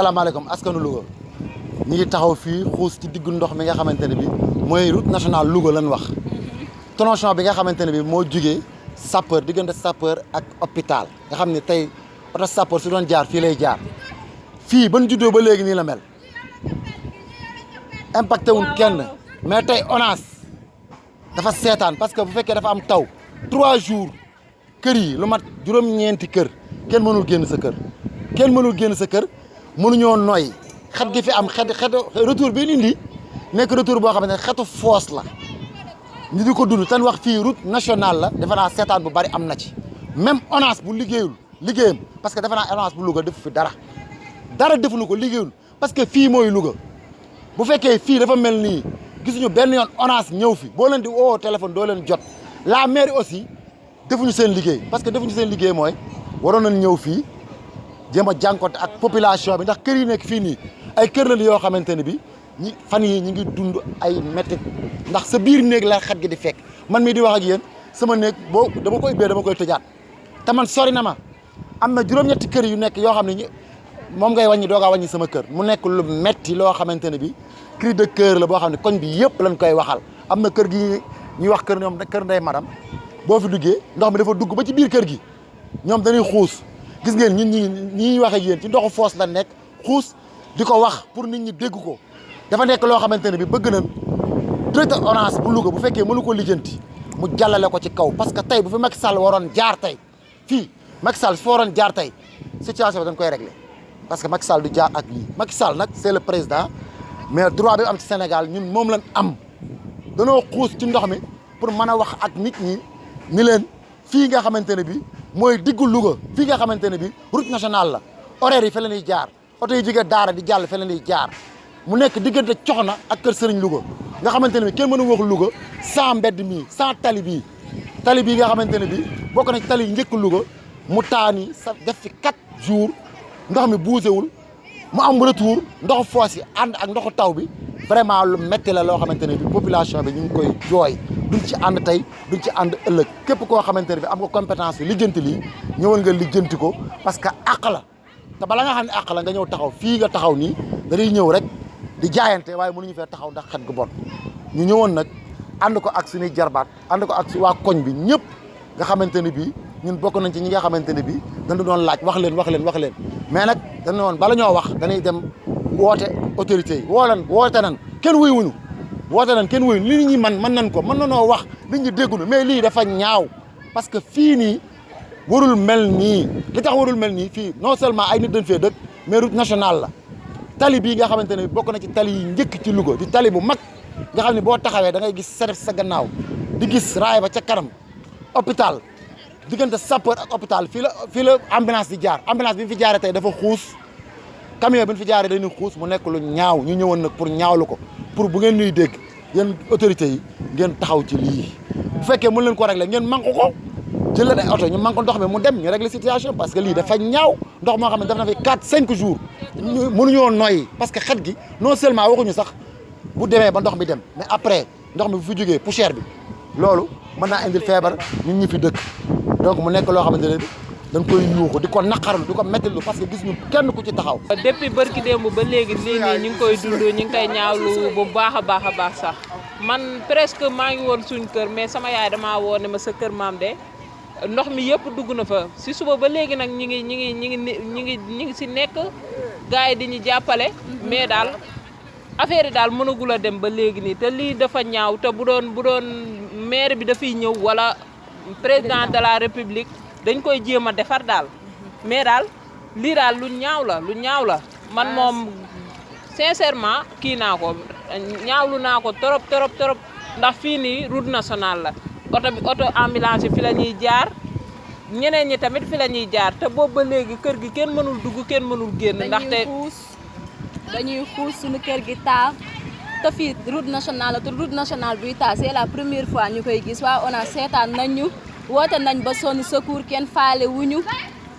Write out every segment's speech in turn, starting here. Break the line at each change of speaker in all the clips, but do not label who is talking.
salaamaaleykum askanu Louga. Ñu ngi taxaw fii xuus ci diggu ndox mi nga xamante ne bi mooy route nationale Louga lan wax. Tronçon bi nga xamante ne bi moo jugee sapeur diggante sapeur ak hôpital. Nga xam ne tey oto sapeur su doon jaar fii lay jaar. Fii ban juddoo ba léegi nii la mel? Impacté wul kenn. Mais tey ONAS dafa seetaan parce que bu fekkee dafa am taw. Trois jours kër yi lu mat juróom-ñeenti kër. Kenn mënul génn sa kër. Kenn mënul génn sa kër mënuñoo noy. Xet gi fi am xet retour bi indi retour boo xam ne xetu la. Ñu di dund tan route nationale la bu bari na ci. Même ONAS bu liggéeyul liggéeyam parce que defe naa ONAS bu Louga def fi dara. Dara defuñu ko liggéeyul parce que fii mooy bu dafa ONAS fi boo leen di woo téléphone doo la mairie aussi defuñu seen liggéey parce que defuñu seen liggéey mooy jéem a jànkoonte ak population bi ndax kër yi nekk fii nii ay kër la yoo xamante ne bi ñi fan yi ñi ngi dund ay métti ndax sa biir néeg la xet gi di fekk. man mii di wax ak yéen sama néeg boo dama koy ubbee dama koy tëjaat te man sori na ma. am na juróom-ñetti kër yu nekk yoo xam ne ñi moom ngay wàññi doogaa wàññi sama kër. mu nekk lu metti loo xamante ne bi cri de cœur la boo xam ne koñ bi yëpp lañ koy waxal. am kër gi ñuy wax kër ñoom kër ndey madam boo fi duggee ndox mi dafa dugg ba ci biir kër gi. ñoom dañuy xuus gis ngeen ñun ñi ñi wax ak yéen ci ndoxu foos la nekk xuus di ko wax pour nit ñi dégg ko. Dafa nekk loo xamante ne bi bëgg nañ directeur ONAS bu Louga bu fekkee mënu ko lijjanti mu jàllale ko ci kaw. Parce que tey bu fi Macky Sall waroon jaar tey fii Macky Sall su waroon jaar tey situation bi dañ koy régler. Parce que Macky Sall du jaar ak lii. Macky Sall nag c'est le président mais droit bi am ci Sénégal ñun moom lañ am. Danoo xuus ci ndox mi pour mën wax ak nit ñi ni leen fii nga xamante ne bi mooy diggu ne route nationale la. Horaire yi fa la ñuy jaar. Oto yi jógee daara di jàll fa la ñuy jaar. Mu nekk diggante Coxna ak Kër Louga. Nga ne bi sans mbedd sans tali bii tali bii nga xamante ne bi bokk na ci tali njëkk Louga. Mu taani sa def fi quatre jours. Ndox mi buusewul. Mu am retour. Ndoxu foos vraiment lu metti la loo xamante ne bi population bi ñu ngi koy jooy. Duñ ci ànd tey duñ ci ànd ëllëg. Képp koo xamante ne bi am nga compétence bi lijjanti lii ñëwal nga lijjanti ko parce que àq la. Te bala nga xam ne àq la nga ñëw taxaw fii nga taxaw nii dañuy ñëw rek di jaayante waaye mënuñu fee taxaw ndax xet gu bon. Ñu ñëwoon nag ànd ko ak suñuy jarbaat ànd ko ak waa koñ bi ñëpp nga xamante ne bii ñun bokk nañ ci ñi nga xamante ne bii dañu doon laaj wax leen wax leen wax leen. Mais nag dañu woon bala ñoo wax dañuy dem woote autorités yi woo leen woote nan kenn wuy wuñu woote nan kenn wuyu li nit ñi man mën nañ ko mën na noo wax nit ñi déggunu mais lii dafa ñaaw parce que fii nii warul mel nii li tax warul mel nii fii non seulement ay nit dañ fee dëkk mais route nationale la tali bii nga xamante ne bokk na ci tali yi njëkk ci Louga di tali bu mag nga xam ne boo taxawee da ngay gis seref sa gannaaw di gis raay ba ca kanam hôpital diggante sapeur ak hôpital fii la fii la ambulance di jaar ambulance bi fi jaaree tey dafa xuus camion bi ñu fi jaaree dañuy xuus mu nekk lu ñaaw ñu pour ñaawlu ko pour bu ngeen ñuy dégg yi ngeen taxaw ci bu leen ko régler ngeen ko jël ñu ndox mu dem ñu régler situation parce que dafa ñaaw ndox ne fi 4 5 jours parce que xet gi non seulement sax bu ba ndox dem mais après ndox mi bu fi poussière bi ñun ñi fi dëkk. donc mu nekk dañ koy yuuxu di ko naqarlu di ko parce que gis ñu kenn ku ci taxaw.
depuis barki démb ba léegi lii nii ñu ngi koy dund ñu ngi koy ñaawlu bu baax a baax sax. Man presque maa ngi woon suñ kër mais sama yaay damaa woo ne ma sa kër maam de ndox mi yëpp dugg na fa. Si suba ba léegi nag ñi ngi ñi ngi ñi ngi ñi ngi si nekk gars yi di ñu jàppale mais daal affaire yi daal dem ba léegi nii. Te lii dafa ñaaw te bu doon bu doon maire bi dafay ñëw wala président de la république dañ koy jéem a defar daal. Mais daal lii daal lu ñaaw la lu ñaaw la. Man moom sincèrement kii naa ko ñaawlu naa ko trop trop trop ndax fii nii route nationale la. Oto bi oto ambulance yi fi la ñuy jaar. Ñeneen ñi tamit fi la ñuy jaar. Te boobu ba léegi kër gi kenn mënul dugg kenn mënul génn. Ndaxte
dañuy xuus suñu kër gi taa te fii route nationale la te route nationale buy taa c'est la première fois ñu koy gis. Waa ONAS seetaan nañ ñu woote nañ ba sonn secours kenn faale wuñu.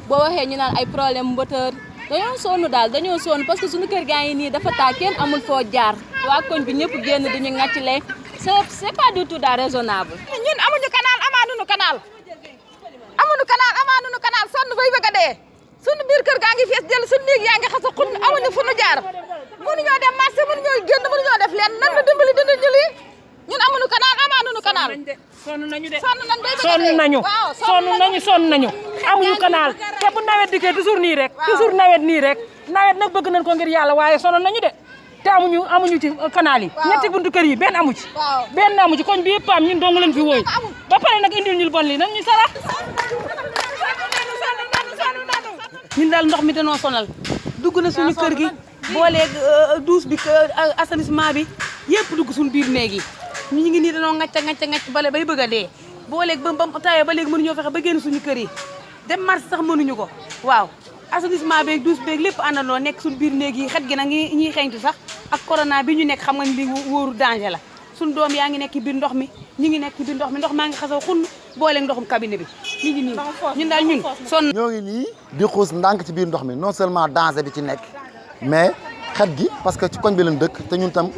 Boo waxee ñu naan ay problème moteur. Dañoo sonn daal dañoo sonn parce que suñu kër gaa ngi nii dafa taa kenn amul foo jaar. Waa koñ bi ñëpp génn duñu ŋàccale c'est c'est pas du tout daal raisonnable.
Ñun amuñu canal amaanuñu canal. Amuñu canal amaanuñu canal. Sonn bay bëgg a dee. Sunu biir kër gaa ngi fees dell sunu néeg yaa ngi xasa xun amuñu fu nu jaar. Mënuñoo dem marché mënuñoo génn mënuñoo def leen nan la dimbali dina ñu lii ñun amuñu canal amaanuñu canal.
Sonn nañu de
sonn nañ
sonn nañu sonn nañu. sonn nañu. amuñu canal. te bu nawet dikkee toujours nii rek toujours nawet nii rek. Nawet nag bëgg nañ ko ngir yàlla waaye sonn nañu de. Te amuñu amuñu ci canal yi. Ñetti buntu kër yi benn amu ci. Benn amu ci. Koñ bi yëpp am ñun dong lañ fi wooy. Ba pare nag indil ñu bon li nag ñu sarax. Ñun daal ndox mi danoo sonal. Dugg na suñu kër gi booleeg douche bi assainissement bi yëpp dugg suñu biir néeg yi ñu ngi nii danoo ŋacca ŋacca ŋacc bale bay bëgg a dee booleeg ba ba tawee ba léegi mënuñoo fexe ba génn suñu kër yi dem marché sax mënuñu ko. Waaw. Assainissement beeg douche beeg lépp àndandoo nekk suñu biir néeg yi xet gi nag ñi ñuy xeeñtu sax. Ak corona bi ñu nekk xam nga ni li wóoru danger la. Suñu doom yaa ngi nekk biir ndox mi ñu ngi nekk biir ndox mi ndox maa ngi xasaw xunn booleeg ndoxum cabinet bi. Ñu ngi nii ñun daal ñun sonn.
Ñoo ngi nii di xuus ndànk ci biir ndox mi non seulement danger bi ci nekk mais xet gi parce que ci koñ bi lañ dëkk te ñun tam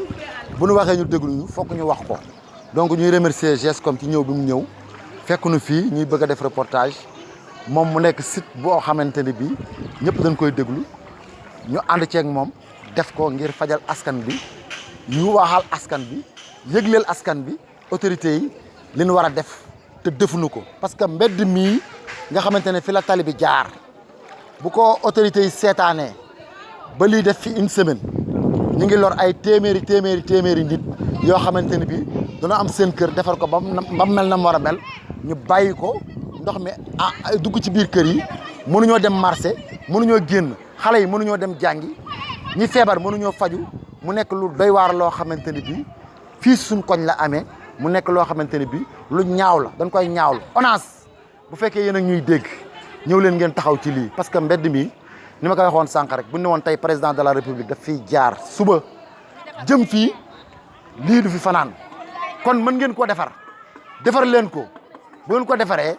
bu ñu waxee ñu déglu ñu fokk ñu wax ko. Donc ñuy remercier GESCOM ci ñëw bi mu ñëw. Fekk nu fii ñuy bëgg a def reportage. Moom mu nekk site boo xamante ne bii ñëpp dañ koy déglu. Ñu ànd ceeg moom def ko ngir fajal askan bi. Ñu waxal askan yi li ñu te defuñu ko. Parce que mbedd mii nga fi la tali bi jaar. Bu ko autorités yi seetaanee ba une semaine ñu ngi lor ay téeméeri téeméeri téeméeri nit yoo xamante ne bii dana am seen kër defar ko ba mu ba mu mel na mu war a mel. Ñu bàyyi ko ndox mi ah dugg ci biir kër yi. Mënuñoo dem marché mënuñoo génn. Xale yi mënuñoo dem jàngi. Ñi feebar mënuñoo faju. Mu nekk lu doy waar loo xamante ne bii fii suñ koñ la amee. Mu nekk loo xamante ne bii lu ñaaw la dañ koy ñaawlu. ONAS bu fekkee yéen a ñuy dégg ñëw leen ngeen taxaw ci lii. Parce que mbedd mi ni ma ko waxoon sànq rek bu ne woon tey président de la république daf fiy jaar suba jëm fii lii du fi fanaan. Kon mën ngeen koo defar. Defar leen ko. Bu ngeen ko defaree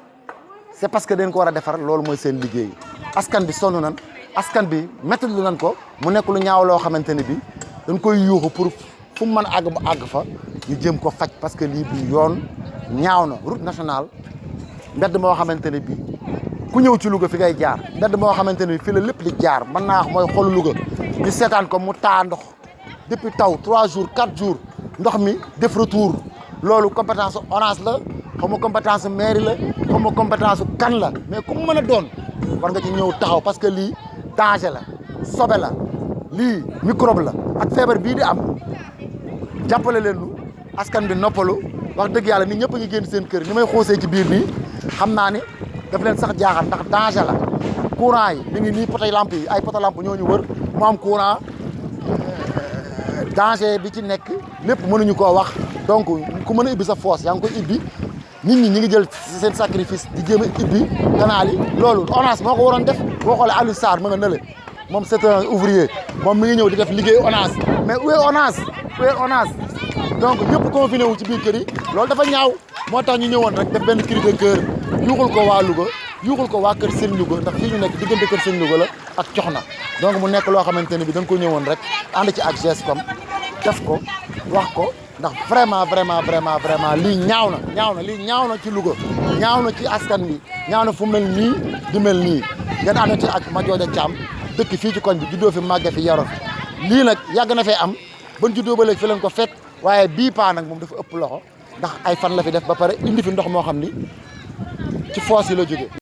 c'est parce que dañ ko war a defar loolu mooy seen liggéey. Askan bi sonn nan askan bi métti lu nan ko mu nekk lu ñaaw loo xamante ne bi dañ koy yuuxu pour fu mu mën a àgg ba àgg fa ñu jëm ko faj parce que lii du yoon ñaaw na. Route nationale mbedd moo xamante ne bi ku ñëw ci Louga fi ngay jaar. Mbedd moo xamante ne bi fi la lépp di jaar. Mën naa mooy xolu Louga. Ñu seetaan ko mu taa ndox. Depuis taw 3 jours 4 jours ndox mi def retour. Loolu compétence ONAS la. Xaw ma compétence mairie la. Xaw ma compétence kan la. Mais ku mën a doon war nga ci ñëw taxaw parce que lii danger la sobe la. Lii microbe la. Ak feebar bii di am. Jàppale leen nu askan bi noppalu. Wax dëgg yàlla nit ñëpp ngi génn seen kër. Ni may xoosee ci biir nii xam naa ni daf leen sax jaaxal ndax danger la. Courant yi mi ngi nii poto lampe yi ay poto lampe ñoo ñu wër mu am courant. Danger bi ci nekk lépp mënuñu koo wax. Donc ku mën a ibbi sa foos yaa ngi koy ibbi nit ñi ñi ngi jël seen sacrifice di jéem a ibbi canal yi. Loolu ONAS moo ko def. Boo xoolee Aliou Sarr ma nga nële. Moom c'est un ouvrier. Moom mi ngi ñëw di def liggéey ONAS mais où est ONAS où est ONAS donc ñëpp confiné wu ci biir kër yi. Loolu dafa ñaaw. Moo tax ñu ñëwoon rek def benn cri de cœur yuuxul ko waa Louga yuuxul ko waa kër Sëñ Louga ndax fii ñu nekk diggante kër Sëñ Louga la ak Coxna. Donc mu nekk loo xamante ne bi dañ ko ñëwoon rek ànd ci ak GESCOM def ko wax ko ndax vraiment vraiment vraiment vraiment lii ñaaw na ñaaw na na ci Louga ñaaw na ci askan wi ñaaw na fu mel nii di mel nii. Ngeen ànd ci ak Madiodia Thiam dëkk fii ci koñ bi juddoo fi màgge fi yaro fi. Lii nag yàgg na fee am ban juddoo ba léegi fi leen ko fekk waaye bii paa nag moom dafa ëpp loxo ndax ay fan la fi def ba pare indi fi ndox moo xam ni ci foos yi la jóge